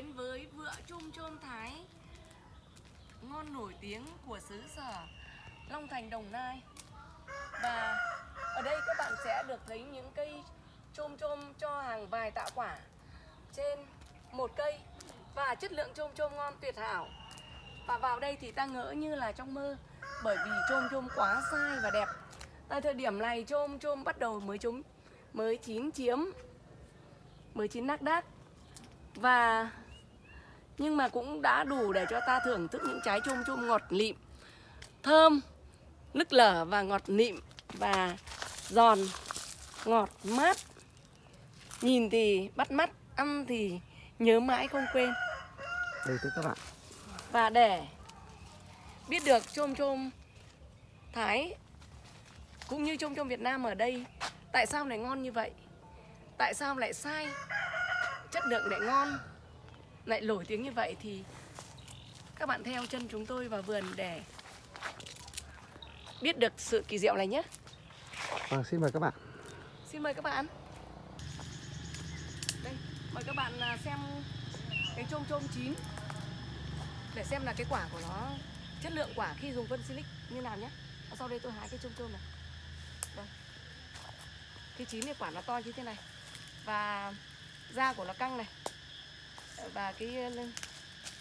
đến với vựa chôm chôm Thái. Ngon nổi tiếng của xứ sở Long Thành, Đồng Nai. Và ở đây các bạn sẽ được thấy những cây chôm chôm cho hàng vài tạ quả Trên một cây. Và chất lượng chôm chôm ngon, tuyệt hảo. Và vào đây thì ta ngỡ như là trong mơ, Bởi vì chôm chôm quá sai và đẹp. Tại thời điểm này chôm chôm bắt đầu mới chúng mới chín chiếm, mới chín nắc đác và nhưng mà cũng đã đủ để cho ta thưởng thức những trái chôm chôm ngọt lịm thơm nức lở và ngọt lịm và giòn ngọt mát. Nhìn thì bắt mắt ăn thì nhớ mãi không quên. Đây thưa các bạn. Và để biết được chôm chôm Thái cũng như chôm chôm Việt Nam ở đây tại sao lại ngon như vậy? Tại sao lại sai chất lượng lại ngon lại nổi tiếng như vậy thì các bạn theo chân chúng tôi vào vườn để biết được sự kỳ diệu này nhé. Vâng xin mời các bạn. Xin mời các bạn. Đây mời các bạn à, xem cái chôm chôm chín để xem là cái quả của nó chất lượng quả khi dùng phân silic như nào nhé. Và sau đây tôi hái cái chôm chôm này. Đây. Khi chín thì quả nó to như thế này. Và da của nó căng này và cái ờ,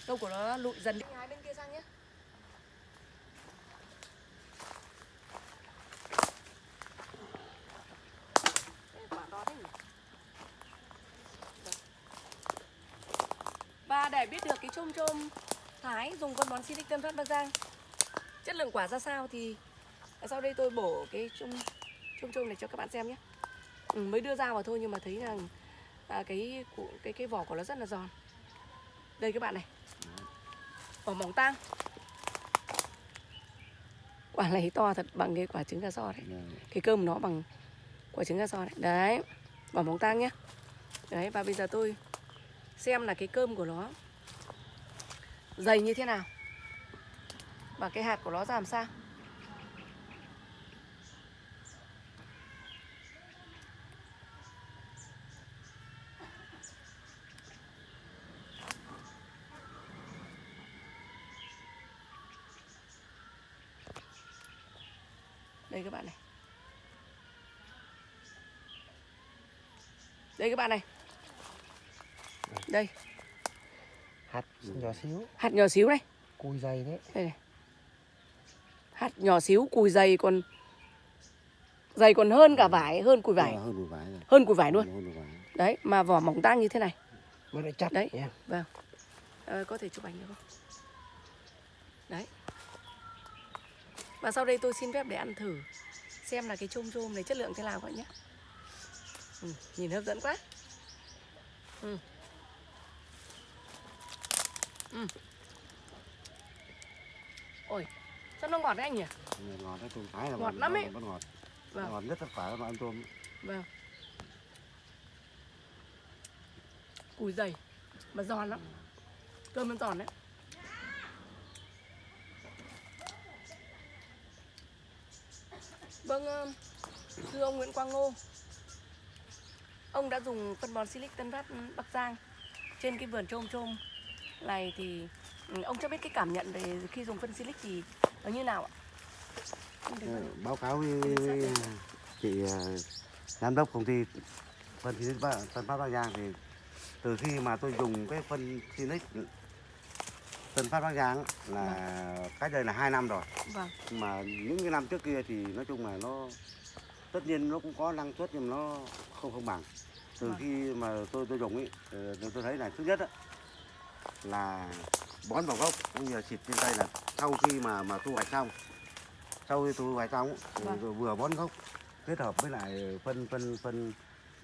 câu của nó lụi dần đi. Hái bên kia sang nhé. Và để biết được cái chôm chôm Thái dùng con bón Silic Tân Phát Bắc Giang. Chất lượng quả ra sao thì Sau đây tôi bổ cái chôm chôm chôm này cho các bạn xem nhé. Ừ, Mới đưa ra vào thôi nhưng mà thấy rằng à, cái, cái cái vỏ của nó rất là giòn. Đây các bạn này. Vỏ mỏng tang. Quả này to thật bằng cái quả trứng gà so đấy. Cái cơm nó bằng quả trứng gà so đấy. Đấy Vỏ mỏng tang nhé Đấy và bây giờ tôi xem là cái cơm của nó dày như thế nào. Và cái hạt của nó ra làm sao đây các bạn này. Đây các bạn này. Đây. Hạt nhỏ xíu. Hạt nhỏ xíu này. Cùi dày đấy. Đây này. Hạt nhỏ xíu cùi dày còn dày còn hơn cả vải hơn cùi vải. Ờ, hơn một vải hơn cùi vải luôn. Đấy mà vỏ mỏng tang như thế này. Mà lại chặt Đấy. vâng. Ờ, có thể chụp ảnh được không? Đấy và sau đây tôi xin phép để ăn thử xem là cái chôm chôm này chất lượng thế nào các bạn nhé ừ, nhìn hấp dẫn quá ừ. Ừ. ôi sao nó ngọt đấy anh nhỉ ngọt đấy tôm thái là Ngọt lắm ấy. vẫn ngọt Vâng. ngọt nhất tất cả các ăn tôm Vâng. Cùi dày mà giòn lắm. Cơm nó giòn đấy. Vâng, ờ, thưa ông Nguyễn Quang Ngô. Ông đã dùng phân bón Silic Tân Phát Bắc Giang trên cái vườn trôm trôm này thì ừ, ông cho biết cái cảm nhận về khi dùng phân Silic thì nó như nào ạ? Ờ, báo cáo với, chị ờ, giám đốc công ty phân Silic Tân Phát Bắc Giang thì từ khi mà tôi dùng cái phân Silic Tân Phát Bắc Giang là cách đây là hai năm rồi Vâng, mà những cái năm trước kia thì nói chung là nó tất nhiên nó cũng có năng suất nhưng mà nó không không bằng từ Vâng. khi mà tôi tôi dùng ấy tôi tôi thấy là thứ nhất á, là bón vào gốc cũng như là xịt trên tay là sau khi mà mà thu hoạch xong sau khi thu hoạch xong Vâng. rồi vừa bón gốc kết hợp với lại phân phân phân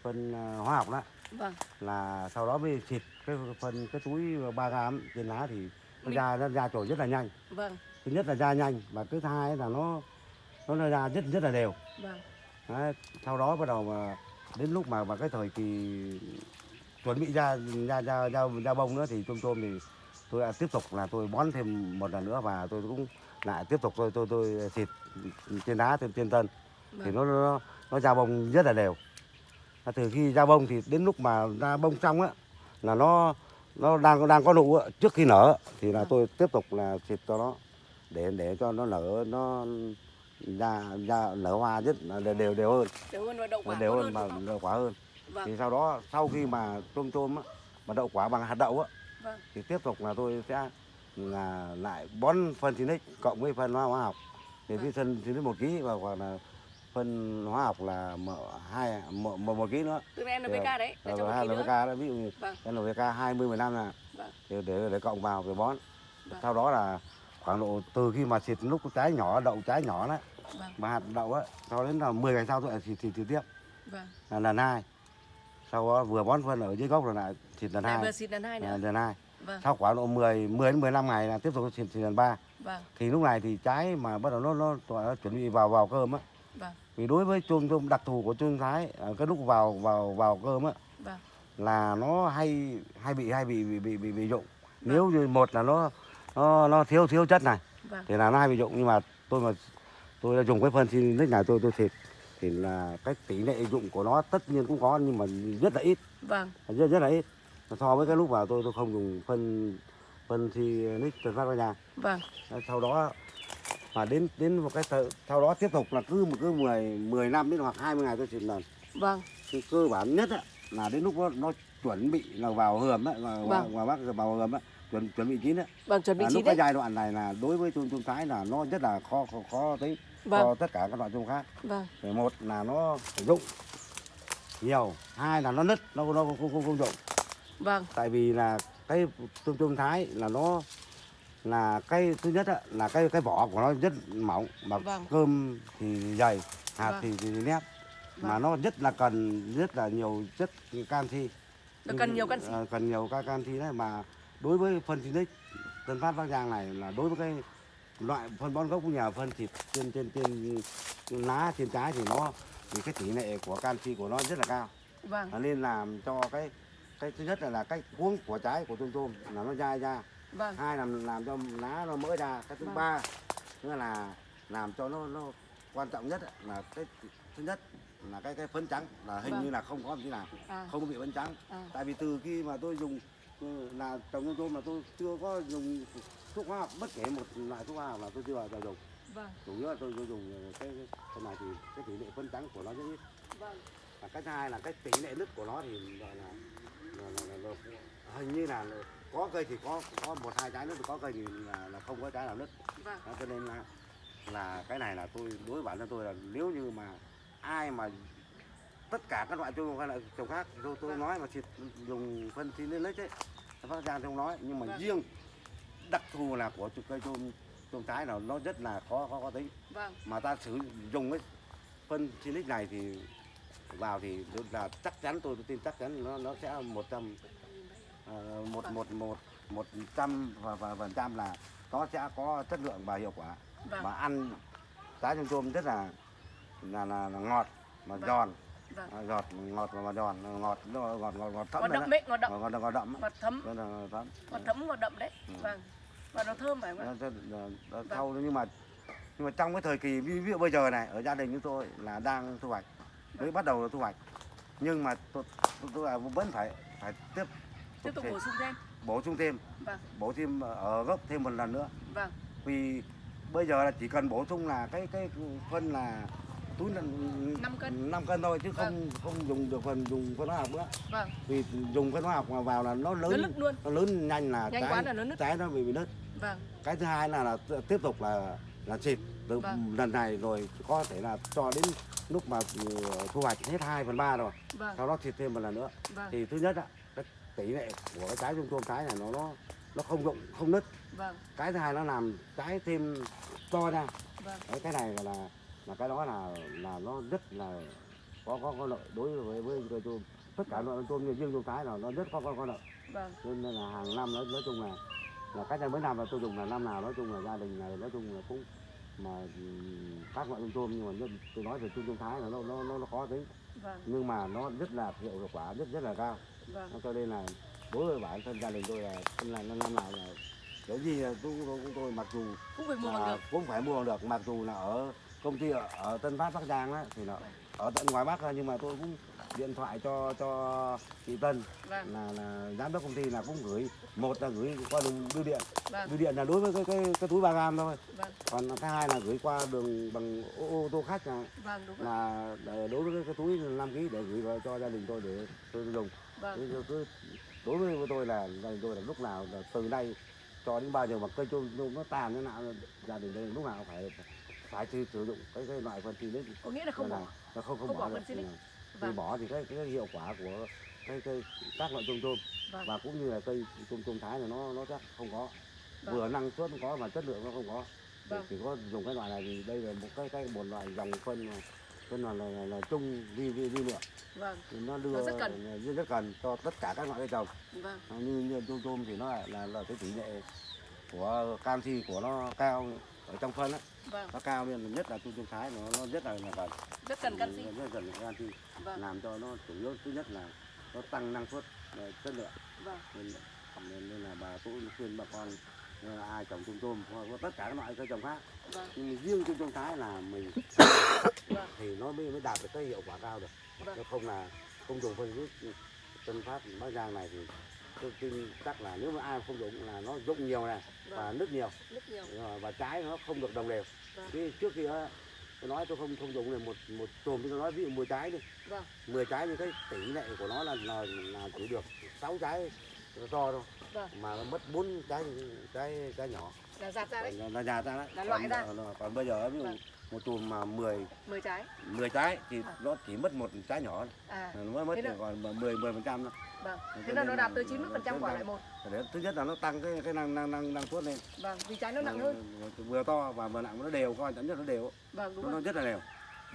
phân ờ, hóa học đó vâng. là sau đó mới xịt cái phân cái túi 3 gram trên lá thì nó ra nó ra trồi rất là nhanh. Vâng, thứ nhất là ra nhanh và thứ hai là nó nó ra rất rất là đều. Vâng. Đấy, sau đó bắt đầu mà đến lúc mà vào cái thời kỳ chuẩn bị ra ra ra ra, ra bông nữa thì tôm tôm thì tôi đã tiếp tục là tôi bón thêm một lần nữa và tôi cũng lại tiếp tục tôi tôi tôi xịt trên đá trên trên tân. Thì Vâng. nó nó nó ra bông rất là đều. Từ khi ra bông thì đến lúc mà ra bông xong á là nó nó đang đang có nụ trước khi nở thì là Vâng. tôi tiếp tục là xịt cho nó. Để để cho nó nở nó ra ra nở hoa rất là đều đều, đều hơn. Đều hơn và đậu quả đều hơn quả hơn. Vâng, thì sau đó sau khi mà tôm tôm á, mà đậu quả bằng hạt đậu á vâng, thì tiếp tục là tôi sẽ là lại bón phân Sinic cộng với phân hóa học. Thì cái phân Sinic một ký và hoặc là phân hóa học là một hai một một, ký nữa tức là NPK đấy, cho rồi một hai NPK đó. ví dụ như Vâng, NPK 20 15 là vâng, để để, để cộng vào để bón. Vâng. sau đó là khoảng độ từ khi mà xịt lúc trái nhỏ đậu trái nhỏ đấy vâng, mà hạt đậu á sau đến là 10 ngày sau tôi xịt xịt trực tiếp. Vâng. là lần hai. Sau đó vừa bón phân ở dưới gốc rồi lại xịt lần Lại vừa hai xịt lần hai nữa. lần hai. Vâng, sau khoảng độ 10 10 đến 15 ngày là tiếp tục xịt xịt lần ba. Vâng, thì lúc này thì trái mà bắt đầu nó nó, nó chuẩn bị vào vào cơm á. Vâng, vì đối với chôm chôm đặc thù của chôm thái ở cái lúc vào vào vào cơm á vâng, là nó hay hay bị hay bị bị bị bị, bị dụng. Nếu như một là nó nó nó thiếu thiếu chất này vâng, thì là nó hay bị dụng. Nhưng mà tôi mà tôi đã dùng cái phân xin nick này tôi tôi thịt thì là cái tỷ lệ dụng của nó tất nhiên cũng có nhưng mà rất là ít. Vâng, rất rất là ít. So với cái lúc mà tôi tôi không dùng phân phân thì nick từ phát ra nhà vâng, sau đó mà đến đến một cái thời, sau đó tiếp tục là cứ một cứ 10 10 năm đến hoặc 20 ngày tôi xịt lần vâng, cái cơ bản nhất á, là đến lúc nó, nó chuẩn bị là vào hườm á vào, Vâng. bác vào hườm á chuẩn chuẩn bị chín á. Vâng, chuẩn bị là chín lúc cái đấy. giai đoạn này là đối với chôm chôm thái là nó rất là khó khó, khó tính Vâng, cho tất cả các loại chôm khác. Vâng, Thì một là nó phải rụng nhiều hai là nó nứt nó nó không không không, rụng. Vâng, tại vì là cái tôm tôm thái là nó là cái thứ nhất á, là cái cái vỏ của nó rất mỏng mà Vâng. cơm thì dày hạt Vâng. thì, thì nét mà Vâng. nó rất là cần rất là nhiều chất canxi cần nhiều canxi. Ờ, cần nhiều ca canxi đấy mà đối với phân Sinic Tân Phát Bắc Giang này là đối với cái loại phân bón gốc cũng nhờ phân thịt trên trên trên, lá trên trái thì nó thì cái tỷ lệ của canxi của nó rất là cao Vâng, nên làm cho cái cái thứ nhất là, là cái cuống của trái của tôm tôm là nó dai ra vâng, hai là làm cho lá nó mỡ ra. Cái thứ Vâng. ba nữa là làm cho nó nó quan trọng nhất là cái thứ nhất là cái cái phấn trắng là hình Vâng. như là không có tí nào à, không có bị phấn trắng. À, tại vì từ khi mà tôi dùng ừ, là trồng tôm mà tôi chưa có dùng thuốc hóa học bất kể một loại thuốc hóa học là tôi chưa bao giờ dùng. Vâng, chủ yếu là tôi, tôi dùng cái cái này thì cái tỷ lệ phấn trắng của nó rất ít. Vâng, và cái thứ hai là cái tỷ lệ nứt của nó thì gọi là, là, là, là, là hình như là có cây thì có có một hai trái nứt có cây thì là, là không có trái nào nứt vâng, đó, cho nên là là cái này là tôi đối với bản thân tôi là nếu như mà ai mà tất cả các loại trồng hay là trồng khác tôi, tôi Vâng. nói mà xịt dùng phân xin lên lết ấy phát giang không nói nhưng mà Vâng. riêng đặc thù là của cây tôm tôm trái nào nó rất là khó khó có tính vâng, mà ta sử dụng cái phân Sinic này thì vào thì là chắc chắn tôi tin chắc chắn nó nó sẽ một trăm một một một một trăm và và phần trăm là nó sẽ có chất lượng và hiệu quả. Vâng, và ăn trái tôm tôm rất là là, là, là ngọt mà Vâng. giòn. Vâng. à, ngọt ngọt và giòn ngọt ngọt ngọt ngọt thấm Ngọt đậm đấy, ngọt đậm, ngọt ngọt ngọt đậm ngọt thấm, là thấm. Ngọt thấm, ngọt đậm đấy. Ừ. Vâng, và nó thơm phải không ạ? Nó nó sau nhưng mà nhưng mà trong cái thời kỳ ví, dụ bây giờ này ở gia đình chúng tôi là đang thu hoạch. Mới bắt đầu là thu hoạch. Nhưng mà tôi tôi, tôi vẫn phải phải tiếp Tiếp tục bổ sung thêm. bổ sung thêm. Vâng, bổ thêm ở gốc thêm một lần nữa. Vâng, vì bây giờ là chỉ cần bổ sung là cái cái phân là túi là Năm cân. 5 cân thôi chứ không không dùng được phần dùng phân hóa học nữa. Vâng. vì dùng phân hóa học mà vào là nó Nó lớn nứt luôn. nó lớn nhanh là Nhanh trái là nó nứt. trái nó bị bị nứt. Vâng, cái thứ hai là, là tiếp tục là là xịt. Từ Vâng. lần này rồi có thể là cho đến lúc mà ừ, thu hoạch hết 2 phần ba rồi. Vâng, sau đó xịt thêm một lần nữa. Vâng, thì thứ nhất cái tỷ lệ của cái trái tôm tôm trái này nó nó nó không rụng không nứt. Vâng, cái thứ hai nó làm trái thêm to ra. Vâng, Đấy, cái này là là cái đó là là nó rất là có có có lợi đối với với cây tôm tất cả loại tôm như riêng tôm trái là nó rất có có, có lợi. Vâng, cho nên là hàng năm nói nói chung là là cách đây mấy năm là tôi dùng là năm nào nói chung là gia đình này nói chung là cũng mà các loại tôm tôm nhưng mà tôi nói về tôm tôm thái là nó nó nó, nó khó tính. Vâng, nhưng mà nó rất là hiệu quả rất rất là cao vâng, cho nên là đối với bản thân gia đình tôi là là năm năm nào là cái gì là tôi, tôi, tôi, tôi mặc dù cũng phải mua bằng được. cũng phải mua bằng được mặc dù là ở công ty ở, ở Tân Phát Bắc Giang á thì là ở tận ngoài Bắc nhưng mà tôi cũng điện thoại cho cho chị Tân vâng. là là giám đốc công ty là cũng gửi một là gửi qua đường bưu điện. Vâng. Bưu điện là đối với cái cái, cái túi ba gram thôi. Vâng. Còn cái hai là gửi qua đường bằng ô, ô tô khách là, vâng đúng là đối với cái, cái túi 5 kg để gửi vào cho gia đình tôi để tôi dùng vâng Thế tôi- đối với tôi là gia tôi là lúc nào là từ nay cho đến bao giờ mà cây trôm nó tàn thế nào gia đình đây lúc nào phải phải sử dụng cái cái loại phân xinic có nghĩa là không bỏ nó không không, không bỏ bỏ phân xinic. Ừ. khi vâng bỏ thì cái cái hiệu quả của cái cây các loại trôm trôm vâng và cũng như là cây trôm trôm thái này nó nó chắc không có Vâng. vừa năng suất có mà chất lượng nó không có Vâng. chỉ có dùng cái loại này thì đây là một cái cái một loại dòng phân mà phân là là, là, là chung vi vi vi lượng. Vâng. Thì nó đưa Nó rất cần. rất, rất cần cho tất cả các loại cây trồng. Vâng. À, như như tôm tôm thì nó lại là là cái tỷ lệ của canxi của nó cao ở trong phân á. Vâng. Nó cao nên nhất là tôm tôm thái nó nó rất là là cần. Rất cần canxi. Rất cần canxi. Vâng. Làm cho nó chủ yếu thứ nhất là nó tăng năng suất chất lượng. Vâng. Nên, nên, là bà tôi khuyên bà con nên là ai trồng tôm tôm hoặc là tất cả các loại cây trồng khác. Vâng. Nhưng riêng tôm tôm thái là mình vâng. thì nó mới mới đạt được cái hiệu quả cao được. Vâng. Nếu không là không dùng phân xịt tân phát bắc giang này thì tôi tin chắc là nếu mà ai không dùng là nó rụng nhiều này và vâng. nứt nhiều. Rất nhiều. Ờ, và trái nó không được đồng đều. Vâng. Trước á, tôi nói tôi không không dùng này một một chùm tôi nói ví dụ 10 trái đi. Vâng. 10 trái thì cái tỷ lệ của nó là là, là chỉ được 6 trái to thôi vâng. Mà nó mất 4 trái trái trái nhỏ. Là giạt ra đấy. Là, già ra đấy. Là loại còn, ra. còn, còn bây giờ ví dụ Vâng. một chùm mà 10 10 trái. 10 trái thì À. nó chỉ mất một trái nhỏ à. Nó mới mất Thế là- còn 10 10 phần trăm thôi. Vâng. Cho thế là nó đạt tới 90 phần trăm quả lại một. thứ nhất là nó tăng cái cái năng năng năng năng suất lên. Vâng vì trái nó nặng Ờ, hơn. vừa to và vừa nặng nó đều coi chắn nhất nó đều. Vâng đúng nó, nó rồi. rất là đều.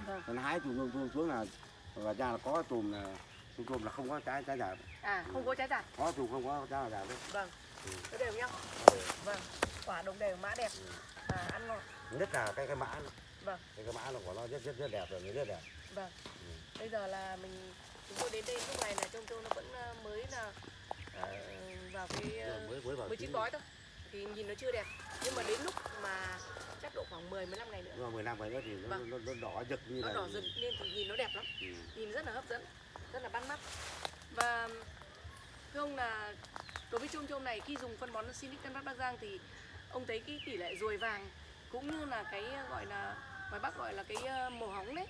Vâng. Còn hái chùm chùm xuống là và ra là có chùm là chùm là không có trái trái giả à không có trái giạt có chùm không có trái giả đấy vâng. Ừ. nó đều nhau vâng. Quả đồng đều mã đẹp. À ăn ngon. Nhất là cái cái mã. Vâng. cái cái mã nó của nó rất rất rất đẹp rồi rất đẹp. Vâng. Ừ. bây giờ là mình chúng tôi đến đây lúc này là trông trông nó vẫn ờ, mới là ờ, vào cái ờ, mới mới vào mới chín gói thôi. Thì nhìn nó chưa đẹp. Nhưng mà đến lúc mà chắc độ khoảng 10 15 ngày nữa. 10 năm vậy nữa thì nó, Vâng. nó, nó đỏ rực như nó là đỏ rực thì nhìn nó đẹp lắm. Ừ. nhìn rất là hấp dẫn. Rất là bắt mắt và thưa ông là đối với chôm chôm này khi dùng phân bón Sinic Tân Bắc Bắc Giang thì ông thấy cái tỷ lệ ruồi vàng cũng như là cái gọi là ngoài Bắc gọi là cái ờ, màu hóng đấy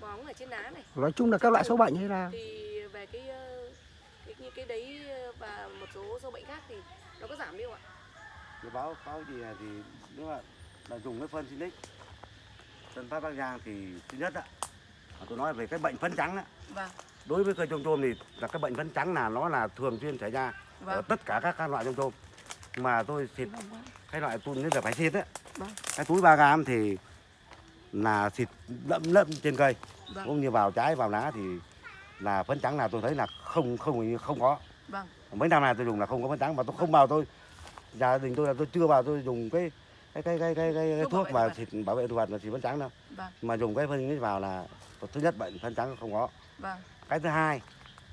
màu hóng ở trên lá này. Nói chung là các loại sâu bệnh hay là? Thì về cái ờ, cái những cái đấy ờ, và một số sâu bệnh khác thì nó có giảm đi không ạ? cái báo cáo gì là thì nếu mà là dùng cái phân Sinic Tân Phát Bắc Giang thì thứ nhất là tôi nói về cái bệnh phấn trắng á Vâng, đối với cây trôm trôm thì là cái bệnh phấn trắng là nó là thường xuyên xảy ra ở vâng. tất cả các, các loại trôm trôm. Mà tôi xịt cái loại tuôn như là phải xịt á. Vâng. cái túi 3 gram thì là xịt lẫm lẫm trên cây. Vâng, cũng như vào trái vào lá thì là phấn trắng là tôi thấy là không không không có. Vâng, mấy năm nay tôi dùng là không có phấn trắng mà tôi không vào tôi. Gia đình tôi là tôi chưa vào tôi dùng cái cái cái cái cái, cái, cái Thuốc thực xịt bảo vệ thực vật và xịt phấn trắng đâu. Vâng, mà dùng cái phân vào là thứ nhất bệnh phấn trắng không có. Vâng, cái thứ hai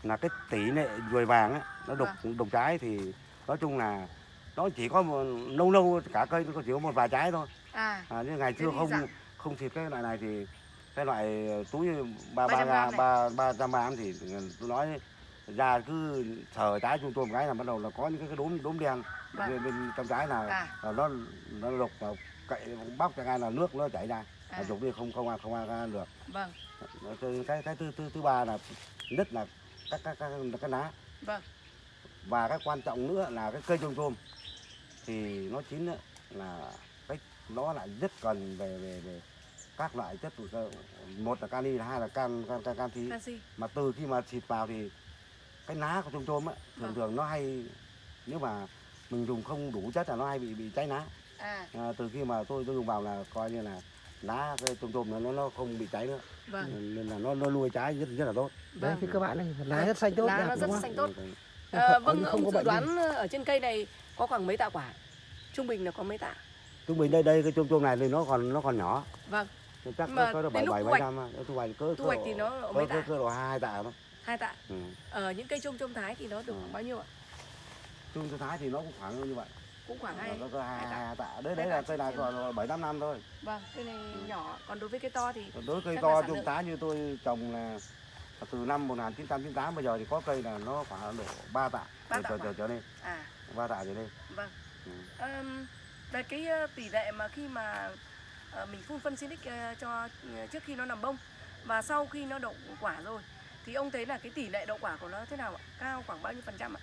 là cái tỷ lệ ruồi vàng ấy, nó đục Vâng. đục trái thì nói chung là nó chỉ có một, lâu lâu cả cây nó chỉ có một vài trái thôi à, à, nhưng ngày xưa không giảm. không xịt cái loại này thì cái loại túi ba ba 300 ba ba ba trăm gram thì tôi nói ra cứ sờ trái chúng tôi một cái là bắt đầu là có những cái, đốm đốm đen Vâng. bên, bên trong trái là, à, là nó nó vào cậy bóc cho ngay là nước nó chảy ra à, dùng đi không không ăn không ăn được. Vâng, cái cái thứ thứ thứ ba là nhất là các các các cái lá vâng, và cái quan trọng nữa là cái cây trôm trôm. Thì nó chín là cái nó lại rất cần về về về các loại chất hữu cơ. Một là kali hai là can can can canxi canxi, mà từ khi mà xịt vào thì cái lá của trôm trôm ấy thường Vâng. thường nó hay nếu mà mình dùng không đủ chất là nó hay bị bị cháy lá à, à, từ khi mà tôi tôi dùng vào là coi như là lá cái trôm trôm nó nó- không bị cháy nữa vâng, nên là nó nó nuôi trái rất rất là tốt đấy vâng. thì các bạn này lá rất xanh tốt Lá nó rất không? xanh tốt. À, vâng, không ông có dự đoán ở trên cây này có khoảng mấy tạ quả? Trung bình là có mấy tạ? trung bình đây đây cái trôm trôm này thì nó còn nó còn nhỏ Vâng, chắc Mà có bảy bảy thu bảy hoạch- năm thu hoạch cỡ thu hoạch thì nó ở mấy cỡ tạ? cỡ độ hai tạ thôi Hai tạ. ừ. Ở những cây trôm trôm thái thì nó được Ừ. bao nhiêu ạ? trung số thái thì nó cũng khoảng như vậy Cũng khoảng hai. nó có hai tạ. hai tạ đấy đấy là cây này còn bảy tám năm thôi Vâng, cây này nhỏ, còn đối với cây to thì đối với cây to trung tá như tôi trồng là từ năm 1998 bây giờ thì có cây là nó khoảng độ 3 tạ Ba tạ trở, trở, lên À, 3 tạ trở lên vâng. Ừ. Ờm, về cái ờ, tỷ lệ mà khi mà ờ, mình phun phân Sinic ờ, cho trước khi nó nằm bông và sau khi nó đậu quả rồi thì ông thấy là cái tỷ lệ đậu quả của nó thế nào ạ? Cao khoảng bao nhiêu phần trăm ạ?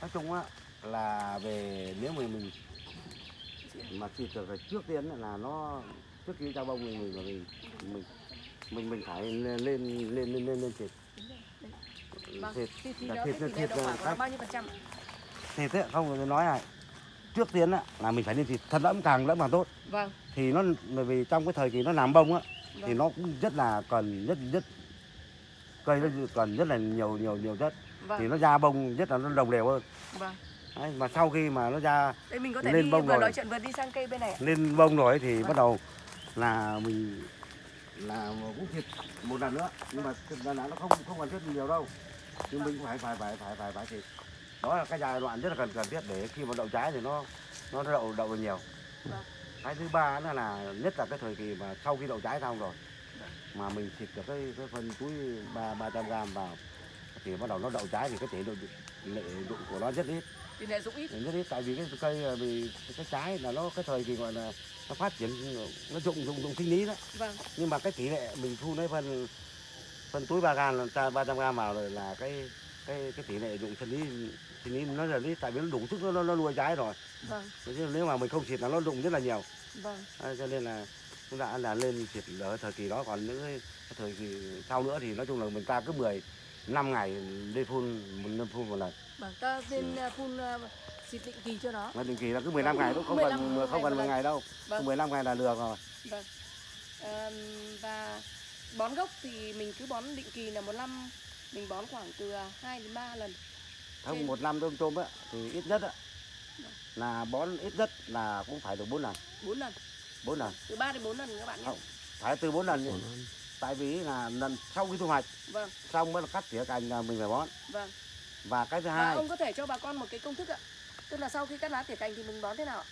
nói chung á là về nếu mà mình mà xịt được trước tiên là nó trước khi ra bông mình mình mình mình mình, mình phải lên lên lên lên lên, lên xịt Vâng. Thì, thì thịt thịt nó các- bao nhiêu phần trăm thịt ấy không tôi nói này trước tiên á là mình phải lên thịt thật lẫm càng lẫm càng tốt Vâng. thì nó bởi vì trong cái thời kỳ nó làm bông á thì Vâng. nó cũng rất là cần rất rất cây nó cần rất là nhiều nhiều nhiều chất thì Vâng. nó ra bông rất là nó đồng đều hơn Vâng. Đấy, mà sau khi mà nó ra Đây mình có thể Lên đi bông vừa rồi. nói chuyện vừa đi sang cây bên này ạ. lên bông rồi thì Vâng. bắt đầu là mình là cũng thịt một lần nữa nhưng mà lần nào nó không không cần thiết nhiều đâu nhưng mình cũng phải phải phải phải phải phải thịt đó là cái giai đoạn rất là cần cần thiết để khi mà đậu trái thì nó nó đậu đậu được nhiều Vâng. cái thứ ba nữa là nhất là cái thời kỳ mà sau khi đậu trái xong rồi mà mình xịt được cái cái phân túi ba ba trăm gram vào thì bắt đầu nó đậu trái thì cái tỷ lệ lệ dụng của nó rất ít Tỷ lệ dụng ít. rất ít tại vì cái cây ờ, vì cái trái là nó cái thời kỳ gọi là nó phát triển nó dụng dụng dụng sinh lý đó Vâng. nhưng mà cái tỷ lệ mình thu lấy phân phân túi ba gram là ba trăm gram vào rồi là cái cái cái tỷ lệ dụng sinh lý sinh lý nó là ít tại vì nó đủ sức nó nó, nuôi trái rồi Vâng. Chứ nếu mà mình không xịt là nó dụng rất là nhiều Vâng. Đấy, cho nên là chúng ta là lên xịt ở thời kỳ đó còn những cái, cái thời kỳ sau nữa thì nói chung là mình ta cứ 10 năm ngày đi phun một năm phun một lần Vâng. Ta Ừ. nên ờ, phun xịt định kỳ cho nó. mà định kỳ là cứ 15 ngày thôi không 15 cần ngày không cần một 10 lần. ngày đâu Vâng. 15 ngày là được rồi Vâng. Ờm, và bón gốc thì mình cứ bón định kỳ là một năm mình bón khoảng từ 2 đến 3 lần. không Trên- một năm tôm tôm á thì ít nhất á là bón ít nhất là cũng phải được bốn lần 4 lần, bốn lần từ 3 đến 4 lần các bạn nhé. Không. phải từ bốn lần nhỉ. Tại vì là lần sau khi thu hoạch Vâng, xong mới là cắt tỉa cành là mình phải bón vâng. và cái thứ Và hai ông có thể cho bà con một cái công thức ạ. Tức là sau khi cắt lá tỉa cành thì mình bón thế nào ạ?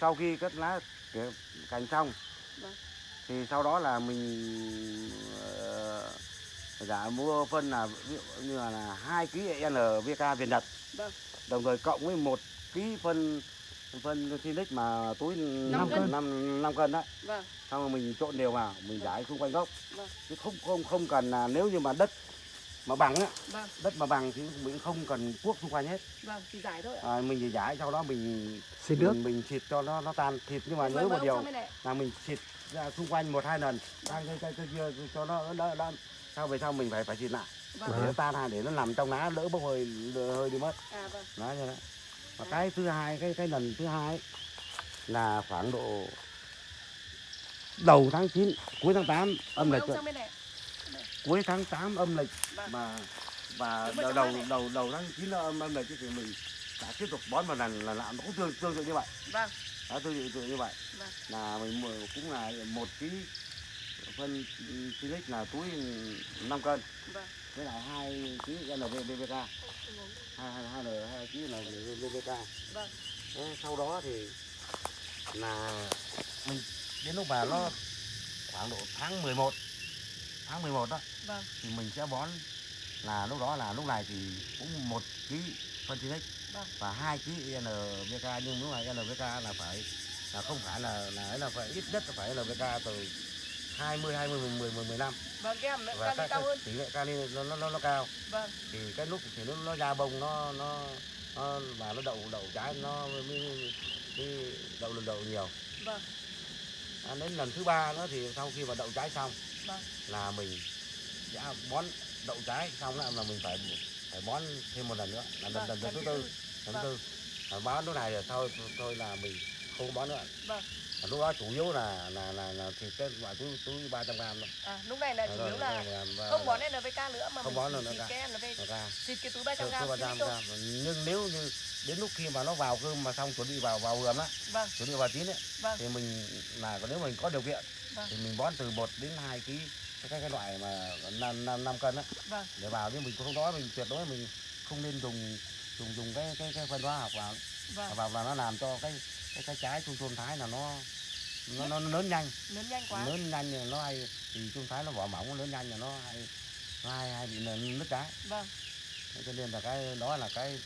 sau khi cắt lá tỉa cành xong Vâng. thì sau đó là mình ờ, giả mua phân là ví dụ như là, 2 kg NPK Việt Nhật Vâng. đồng thời cộng với một kg phân phân Sinic mà túi Năm 5 cân. cân 5, 5 cân đó Vâng, xong rồi mình trộn đều vào mình Vâng. rải xung quanh gốc. Vâng. chứ không không không cần là nếu như mà đất mà bằng á vâng, đất mà bằng thì mình không cần cuốc xung quanh hết. Vâng, chỉ giải thôi ạ. à, mình chỉ rải sau đó mình xịt nước. mình, mình xịt cho nó nó tan. Thịt nhưng mà Vâng, nhớ vâng, một điều là mình xịt ra xung quanh một hai lần. Sang cây cây cây kia cho nó đỡ đỡ sau về sau mình phải phải xịt lại. Vâng, để nó tan ra để nó nằm trong lá đỡ bốc hơi hơi đi mất. À vâng, đó như thế và cái thứ hai cái cái lần thứ hai là khoảng độ đầu tháng 9 cuối tháng 8 âm lịch cuối tháng 8 âm lịch. Vâng. mà và Đúng rồi, đầu đầu đầu đầu tháng 9 âm âm lịch thì mình đã tiếp tục bón một lần là làm cũng tương tương tự như vậy. Vâng, đó tương tự như vậy. Vâng. là mình cũng là một ký phân silic là túi 5 cân. Vâng. Với lại hai ký NPK hai hai hai hai ký NPK Vâng. Thế sau đó thì là mình đến lúc mà nó khoảng độ tháng 11 tháng 11 đó Vâng. thì mình sẽ bón là lúc đó là lúc này thì cũng một ký phân silic Vâng. và hai ký NPK nhưng lúc này NPK là phải là không phải là là là phải ít nhất là phải NPK từ 20 20 10 10 15 Vâng, cái hàm lượng và kali cao hơn. tỷ lệ kali nó, nó nó nó cao Vâng, thì cái lúc thì nó nó ra bông nó nó nó và nó đậu đậu trái nó mới, mới, đậu lần đậu nhiều vâng, à, đến lần thứ ba nữa thì sau khi mà đậu trái xong Vâng. là mình sẽ bón đậu trái xong là, mình phải phải bón thêm một lần nữa là lần, vâng. lần, lần thứ tư lần Vâng. thứ tư à, bón lúc này rồi thôi thôi là mình không bón nữa Vâng. Lúc đó chủ yếu là là là, là thịt cái loại túi túi ba trăm gram thôi. À, lúc này là chủ yếu là và- không bón NPK nữa mà không bón nữa nữa cái NPK, xịt cái túi 300 Từ gram. ba xịt trăm thôi. gram. nhưng nếu như đến lúc khi mà nó vào cơm mà xong chuẩn bị vào vào vườn á Vâng, chuẩn bị vào chín ấy vâng, thì mình là nếu mình có điều kiện Vâng. thì mình bón từ 1 đến 2 kg cái cái, cái loại mà năm năm năm cân á. Vâng, để vào nhưng mình không đó mình tuyệt đối mình không nên dùng dùng dùng cái cái cái phân hóa học vào. Vâng. vào là nó làm cho cái cái cái trái trung trung thái là nó nó, nó lớn nhanh Lớn nhanh quá. lớn nhanh thì nó hay thì trung thái nó vỏ mỏng nó lớn nhanh là nó hay hai hai bị nứt trái vâng cho nên là cái đó là cái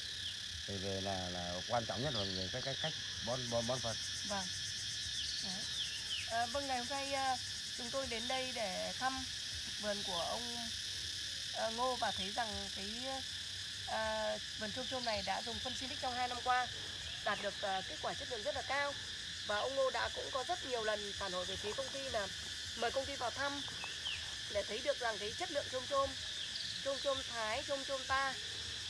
về về là là quan trọng nhất rồi về cái cái cách bón bón bón phân Vâng. Đấy. À, vâng ngày hôm nay à, chúng tôi đến đây để thăm vườn của ông à, Ngô và thấy rằng cái à, vườn chôm chôm này đã dùng phân Silic trong 2 năm qua đạt được à, kết quả chất lượng rất là cao và ông Ngô đã cũng có rất nhiều lần phản hồi về phía công ty là mời công ty vào thăm để thấy được rằng cái chất lượng chôm chôm chôm chôm Thái chôm chôm ta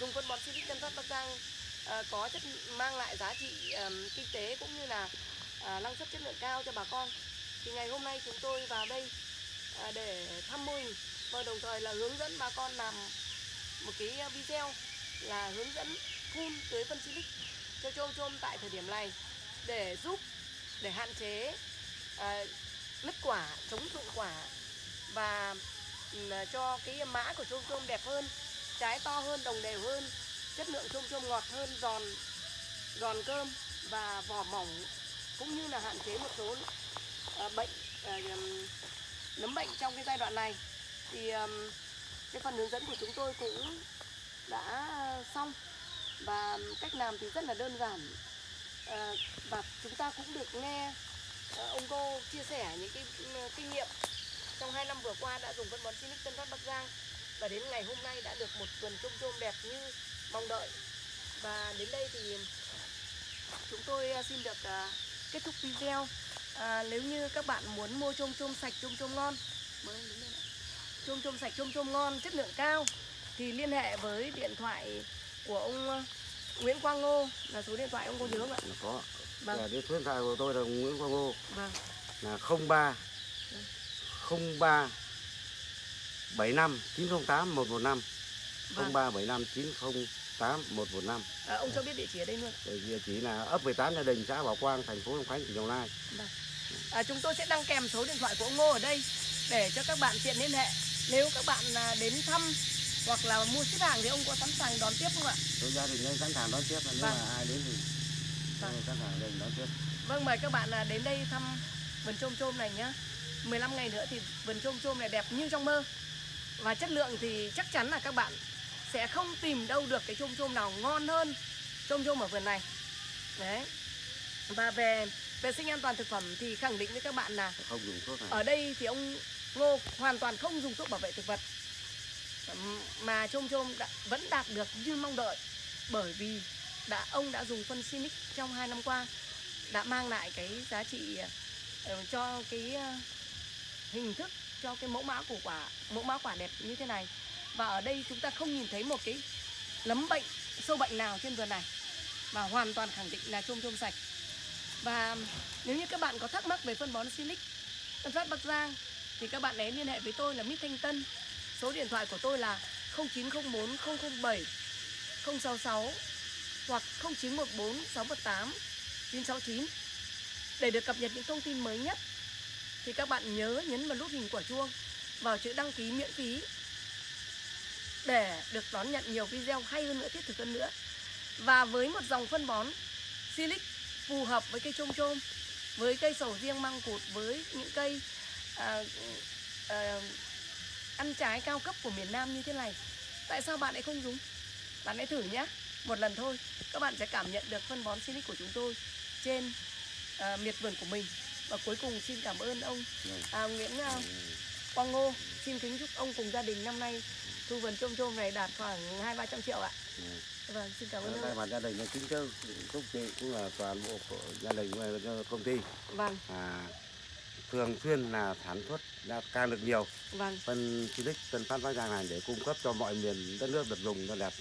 dùng phân bón Silic Tân Phát Bắc Giang uh, có chất mang lại giá trị um, kinh tế cũng như là uh, năng suất chất lượng cao cho bà con. Thì ngày hôm nay chúng tôi vào đây uh, để thăm mô hình và đồng thời là hướng dẫn bà con làm một cái video là hướng dẫn phun tưới phân silic cho chôm chôm tại thời điểm này để giúp để hạn chế ờ, à, nứt quả chống rụng quả và ừ, cho cái mã của chôm chôm đẹp hơn trái to hơn đồng đều hơn chất lượng chôm chôm ngọt hơn giòn giòn cơm và vỏ mỏng cũng như là hạn chế một số à, bệnh à, nấm bệnh trong cái giai đoạn này. Thì à, cái phần hướng dẫn của chúng tôi cũng đã xong và cách làm thì rất là đơn giản và chúng ta cũng được nghe ờ, ông cô chia sẻ những cái ừ, kinh nghiệm trong hai năm vừa qua đã dùng phân bón Sinic Tân Phát Bắc Giang. Và đến ngày hôm nay đã được một vườn trôm trôm đẹp như mong đợi. Và đến đây thì chúng tôi ờ, xin được ờ, kết thúc video. À, nếu như các bạn muốn mua trôm trôm sạch trôm trôm ngon trôm trôm sạch trôm trôm ngon chất lượng cao thì liên hệ với điện thoại của ông Nguyễn Quang Ngô là số điện thoại ông có nhớ không ạ? Dạ có Vâng. Cái số điện thoại của tôi là Nguyễn Quang Ngô. Vâng. Là 03 03 75 908 115 vâng. 03 75 908 115 à, ông cho biết địa chỉ ở đây luôn. Địa địa chỉ là ấp 18 Gia Đình, xã Bảo Quang, thành phố Long Khánh, tỉnh Đồng Nai. à, chúng tôi sẽ đăng kèm số điện thoại của ông Ngô ở đây để cho các bạn tiện liên hệ. Nếu các bạn à, đến thăm hoặc là mua ship hàng thì ông có sẵn sàng đón tiếp không ạ? Tôi gia đình đây sẵn sàng đón tiếp, nếu Vâng. mà ai đến thì Vâng. đón tiếp. Vâng mời các bạn à, đến đây thăm vườn chôm chôm này nhá 15 ngày nữa thì vườn chôm chôm này đẹp như trong mơ Và chất lượng thì chắc chắn là các bạn sẽ không tìm đâu được cái chôm chôm nào ngon hơn chôm chôm ở vườn này Đấy Và về vệ sinh an toàn thực phẩm thì khẳng định với các bạn là Không dùng thuốc này. ở đây thì ông Ngô hoàn toàn không dùng thuốc bảo vệ thực vật mà chôm chôm đã, vẫn đạt được như mong đợi bởi vì đã, ông đã dùng phân Simic trong 2 năm qua, đã mang lại cái giá trị ờ, cho cái ờ, hình thức, cho cái mẫu mã của quả, mẫu mã quả đẹp như thế này. Và ở đây chúng ta không nhìn thấy một cái lấm bệnh, sâu bệnh nào trên vườn này và hoàn toàn khẳng định là chôm chôm sạch. Và nếu như các bạn có thắc mắc về phân bón Silic Tân Phát Bắc Giang, thì các bạn hãy liên hệ với tôi là Mít Thanh Tân. Số điện thoại của tôi là 0904 007 066 hoặc 0914 618 969 để được cập nhật những thông tin mới nhất thì các bạn nhớ nhấn vào nút hình quả chuông vào chữ đăng ký miễn phí để được đón nhận nhiều video hay hơn nữa thiết thực hơn nữa. Và với một dòng phân bón Silic phù hợp với cây chôm chôm với cây sầu riêng măng cụt với những cây à, à, ăn trái cao cấp của miền Nam như thế này tại sao bạn lại không dùng? Bạn hãy thử nhé một lần thôi các bạn sẽ cảm nhận được phân bón Silic của chúng tôi trên à, miệt vườn của mình. Và cuối cùng xin cảm ơn ông à, Nguyễn à, Quang Ngô. Xin kính chúc ông cùng gia đình năm nay thu vườn chôm chôm này đạt khoảng hai ba trăm triệu ạ. Vâng xin cảm ơn ông mặt gia đình là kính chúc chúc chị cũng là toàn bộ của gia đình cho công ty. Vâng. À, thường xuyên là sản xuất ra càng được nhiều. Vâng. Phân Silic Tân Phát Bắc Giang này để cung cấp cho mọi miền đất nước được dùng cho đẹp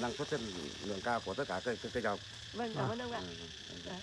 năng suất chất lượng cao của tất cả cây cây, trồng. vâng cảm ơn ông ạ Ừ, ừ. Đấy.